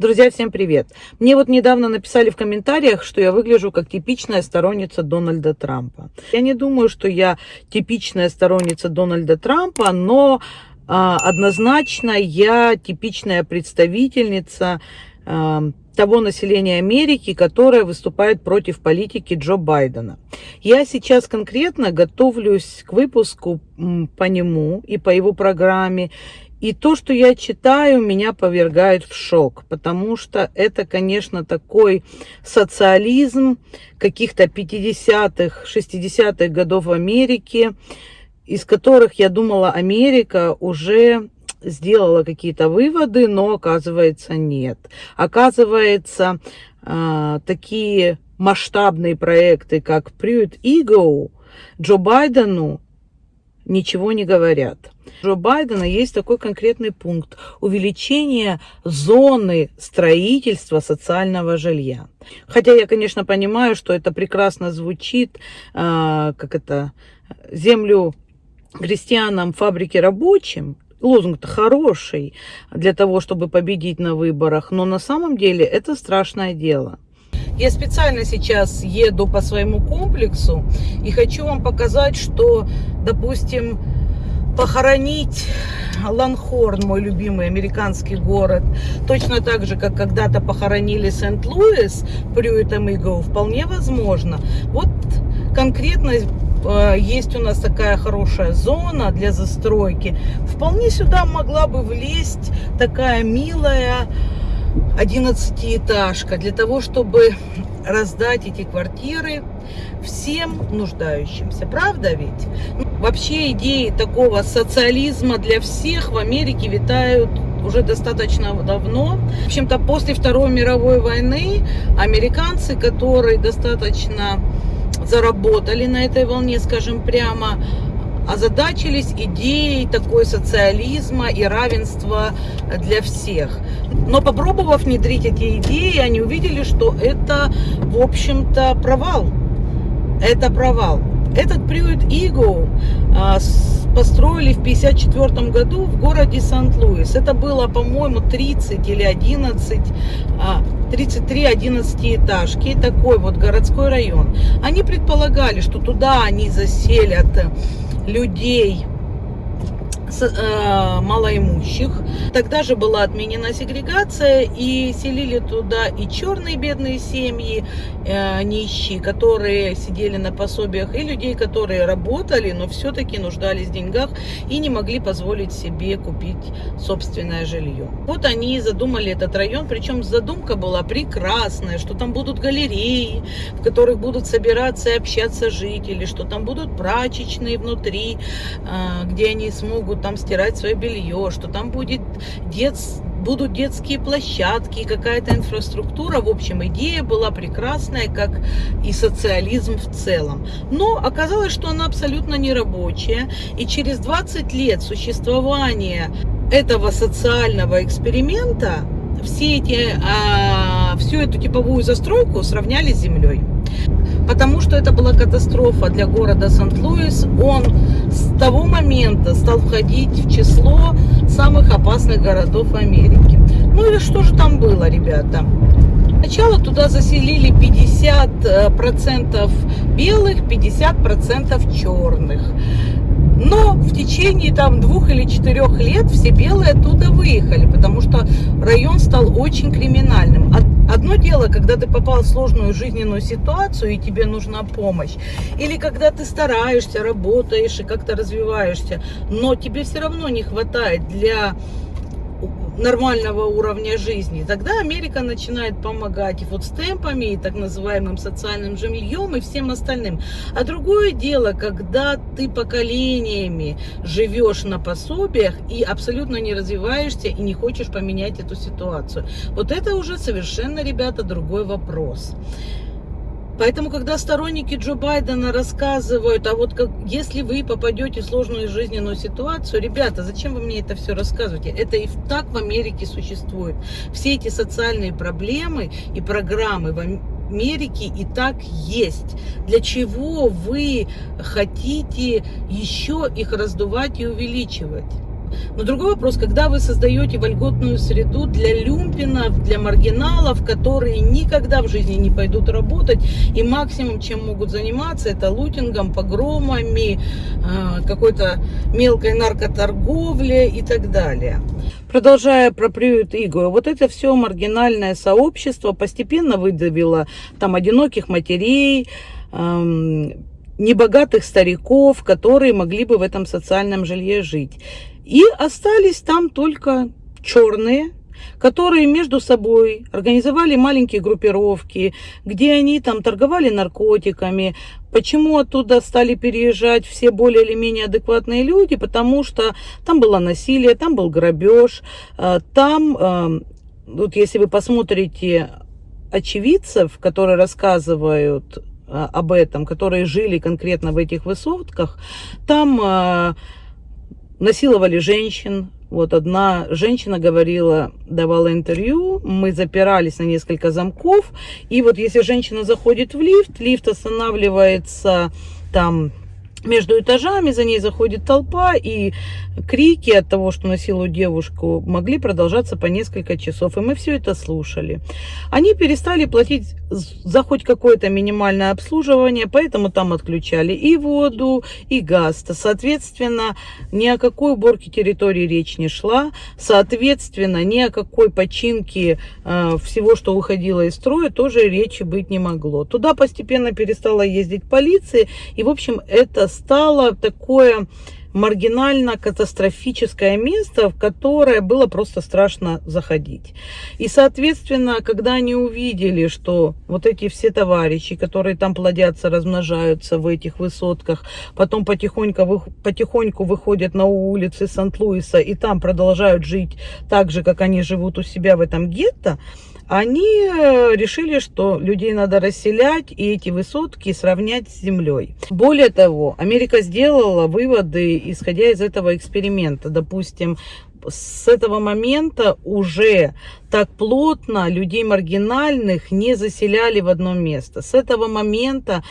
Друзья, всем привет! Мне вот недавно написали в комментариях, что я выгляжу как типичная сторонница Дональда Трампа. Я не думаю, что я типичная сторонница Дональда Трампа, но а, однозначно я типичная представительница а, того населения Америки, которое выступает против политики Джо Байдена. Я сейчас конкретно готовлюсь к выпуску по нему и по его программе, и то, что я читаю, меня повергает в шок, потому что это, конечно, такой социализм каких-то 50-х, 60-х годов в Америке, из которых, я думала, Америка уже сделала какие-то выводы, но оказывается нет. Оказывается, а, такие масштабные проекты, как Pruitt Ego, Джо Байдену ничего не говорят. Джо Байдена есть такой конкретный пункт – увеличение зоны строительства социального жилья. Хотя я, конечно, понимаю, что это прекрасно звучит, э, как это, землю крестьянам, фабрики рабочим, лозунг-то хороший для того, чтобы победить на выборах, но на самом деле это страшное дело. Я специально сейчас еду по своему комплексу и хочу вам показать, что, допустим, похоронить Ланхорн, мой любимый американский город, точно так же, как когда-то похоронили Сент-Луис, Прюитом Игоу, вполне возможно. Вот конкретно э, есть у нас такая хорошая зона для застройки. Вполне сюда могла бы влезть такая милая 11-этажка для того, чтобы раздать эти квартиры всем нуждающимся. Правда ведь? Ну, вообще идеи такого социализма для всех в Америке витают уже достаточно давно. В общем-то, после Второй мировой войны американцы, которые достаточно заработали на этой волне, скажем прямо, озадачились идеей такой социализма и равенства для всех. Но попробовав внедрить эти идеи, они увидели, что это, в общем-то, провал. Это провал. Этот приют Иго а, построили в 1954 году в городе Сан-Луис. Это было, по-моему, 30 или 11, 33 11 этажки, такой вот городской район. Они предполагали, что туда они заселят людей э, малоимущих. Тогда же была отменена сегрегация и селили туда и черные бедные семьи, э, нищие, которые сидели на пособиях, и людей, которые работали, но все-таки нуждались в деньгах и не могли позволить себе купить собственное жилье. Вот они задумали этот район, причем задумка была прекрасная, что там будут галереи, в которых будут собираться и общаться жители, что там будут прачечные внутри, э, где они смогут там стирать свое белье, что там будет дет, будут детские площадки, какая-то инфраструктура. В общем, идея была прекрасная, как и социализм в целом. Но оказалось, что она абсолютно не рабочая. И через 20 лет существования этого социального эксперимента все эти, а, всю эту типовую застройку сравняли с землей потому что это была катастрофа для города Сент-Луис. Он с того момента стал входить в число самых опасных городов Америки. Ну и что же там было, ребята? Сначала туда заселили 50% белых, 50% черных. Но в течение там двух или четырех лет все белые оттуда выехали, потому что район стал очень криминальным. Одно дело, когда ты попал в сложную жизненную ситуацию и тебе нужна помощь. Или когда ты стараешься, работаешь и как-то развиваешься, но тебе все равно не хватает для нормального уровня жизни, тогда Америка начинает помогать и вот и так называемым социальным жильем, и всем остальным. А другое дело, когда ты поколениями живешь на пособиях и абсолютно не развиваешься и не хочешь поменять эту ситуацию. Вот это уже совершенно, ребята, другой вопрос. Поэтому, когда сторонники Джо Байдена рассказывают, а вот как, если вы попадете в сложную жизненную ситуацию, ребята, зачем вы мне это все рассказываете? Это и так в Америке существует. Все эти социальные проблемы и программы в Америке и так есть. Для чего вы хотите еще их раздувать и увеличивать? Но другой вопрос, когда вы создаете вольготную среду для люмпинов, для маргиналов, которые никогда в жизни не пойдут работать, и максимум, чем могут заниматься, это лутингом, погромами, а, какой-то мелкой наркоторговлей и так далее. Продолжая про приют Игу, вот это все маргинальное сообщество постепенно выдавило там одиноких матерей, небогатых стариков, которые могли бы в этом социальном жилье жить. И остались там только черные, которые между собой организовали маленькие группировки, где они там торговали наркотиками. Почему оттуда стали переезжать все более или менее адекватные люди? Потому что там было насилие, там был грабеж, э, там, э, вот если вы посмотрите очевидцев, которые рассказывают а, об этом, которые жили конкретно в этих высотках, там э, насиловали женщин. Вот одна женщина говорила, давала интервью, мы запирались на несколько замков, и вот если женщина заходит в лифт, лифт останавливается там между этажами, за ней заходит толпа, и крики от того, что насилуют девушку, могли продолжаться по несколько часов, и мы все это слушали. Они перестали платить за хоть какое-то минимальное обслуживание, поэтому там отключали и воду, и газ. Соответственно, ни о какой уборке территории речь не шла, соответственно, ни о какой починке э, всего, что выходило из строя, тоже речи быть не могло. Туда постепенно перестала ездить полиция, и, в общем, это стало такое маргинально-катастрофическое место, в которое было просто страшно заходить. И, соответственно, когда они увидели, что вот эти все товарищи, которые там плодятся, размножаются в этих высотках, потом потихоньку, потихоньку выходят на улицы Сант-Луиса и там продолжают жить так же, как они живут у себя в этом гетто, они э, решили, что людей надо расселять и эти высотки сравнять с землей. Более того, Америка сделала выводы, исходя из этого эксперимента. Допустим, с этого момента уже так плотно людей маргинальных не заселяли в одно место. С этого момента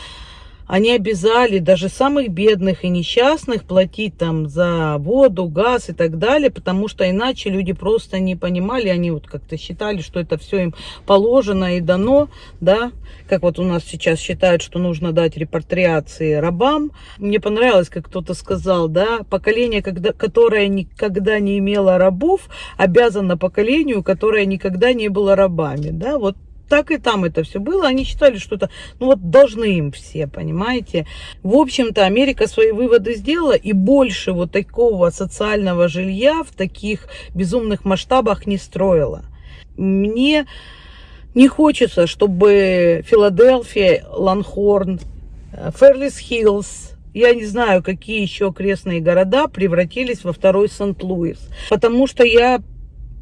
они обязали даже самых бедных и несчастных платить там за воду, газ и так далее, потому что иначе люди просто не понимали, они вот как-то считали, что это все им положено и дано, да, как вот у нас сейчас считают, что нужно дать репатриации рабам. Мне понравилось, как кто-то сказал, да, поколение, когда, которое никогда не имело рабов, обязано поколению, которое никогда не было рабами, да, вот так и там это все было. Они считали, что это, ну вот, должны им все, понимаете. В общем-то, Америка свои выводы сделала, и больше вот такого социального жилья в таких безумных масштабах не строила. Мне не хочется, чтобы Филадельфия, Ланхорн, Ферлис Хиллз, я не знаю, какие еще окрестные города превратились во второй Сент-Луис. Потому что я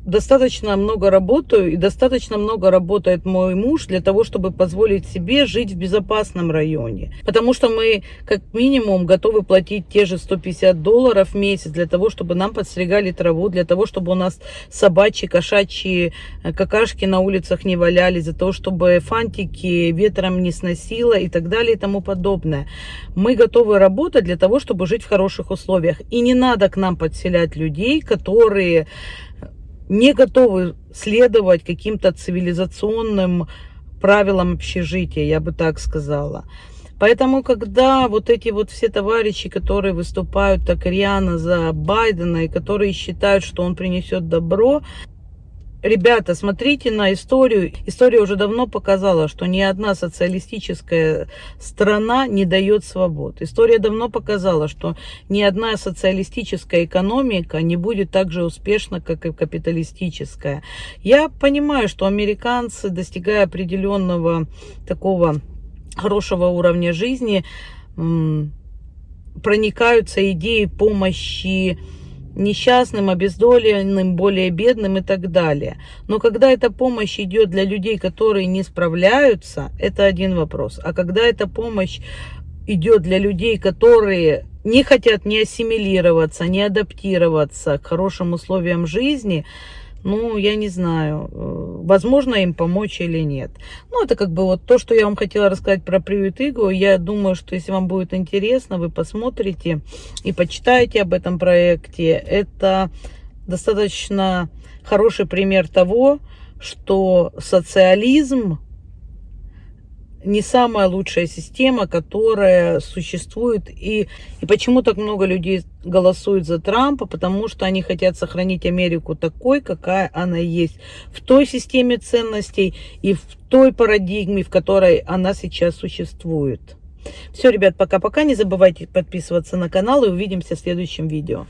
достаточно много работаю и достаточно много работает мой муж для того, чтобы позволить себе жить в безопасном районе. Потому что мы как минимум готовы платить те же 150 долларов в месяц для того, чтобы нам подстригали траву, для того, чтобы у нас собачьи, кошачьи э, какашки на улицах не валялись, за то, чтобы фантики ветром не сносило и так далее и тому подобное. Мы готовы работать для того, чтобы жить в хороших условиях. И не надо к нам подселять людей, которые не готовы следовать каким-то цивилизационным правилам общежития, я бы так сказала. Поэтому, когда вот эти вот все товарищи, которые выступают так рьяно за Байдена и которые считают, что он принесет добро, Ребята, смотрите на историю. История уже давно показала, что ни одна социалистическая страна не дает свобод. История давно показала, что ни одна социалистическая экономика не будет так же успешна, как и капиталистическая. Я понимаю, что американцы, достигая определенного такого хорошего уровня жизни, проникаются идеей помощи несчастным, обездоленным, более бедным и так далее. Но когда эта помощь идет для людей, которые не справляются, это один вопрос. А когда эта помощь идет для людей, которые не хотят не ассимилироваться, не адаптироваться к хорошим условиям жизни, ну, я не знаю, э, возможно им помочь или нет. Ну, это как бы вот то, что я вам хотела рассказать про приют Игу. Я думаю, что если вам будет интересно, вы посмотрите и почитаете об этом проекте. Это достаточно хороший пример того, что социализм не самая лучшая система, которая существует. И, и почему так много людей голосуют за Трампа? Потому что они хотят сохранить Америку такой, какая она есть. В той системе ценностей и в той парадигме, в которой она сейчас существует. Все, ребят, пока-пока. Не забывайте подписываться на канал и увидимся в следующем видео.